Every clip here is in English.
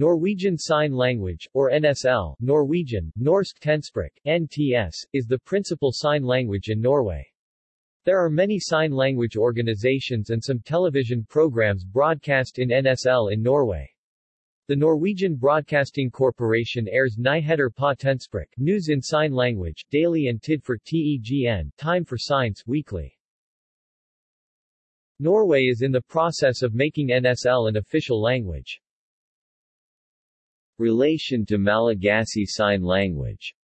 Norwegian Sign Language, or NSL, Norwegian, Norsk Tegnspråk, NTS, is the principal sign language in Norway. There are many sign language organizations and some television programs broadcast in NSL in Norway. The Norwegian Broadcasting Corporation airs Nyheter på Tegnspråk, news in sign language, daily and Tid for TEGN, time for science, weekly. Norway is in the process of making NSL an official language. Relation to Malagasy Sign Language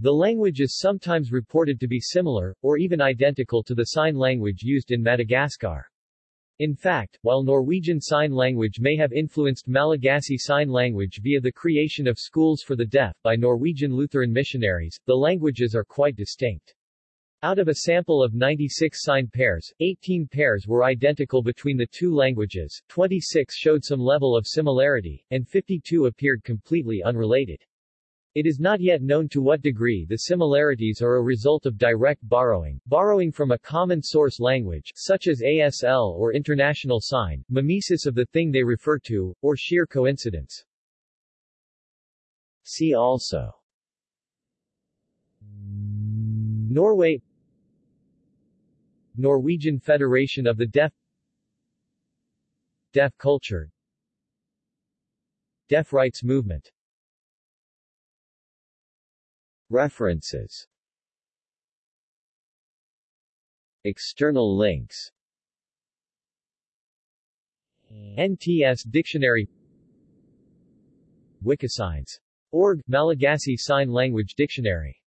The language is sometimes reported to be similar, or even identical to the sign language used in Madagascar. In fact, while Norwegian Sign Language may have influenced Malagasy Sign Language via the creation of schools for the deaf by Norwegian Lutheran missionaries, the languages are quite distinct. Out of a sample of 96 sign pairs, 18 pairs were identical between the two languages, 26 showed some level of similarity, and 52 appeared completely unrelated. It is not yet known to what degree the similarities are a result of direct borrowing, borrowing from a common source language, such as ASL or International Sign, mimesis of the thing they refer to, or sheer coincidence. See also Norway Norwegian Federation of the Deaf Deaf culture Deaf rights movement. References. External links. NTS Dictionary. Wikisigns. Org, Malagasy Sign Language Dictionary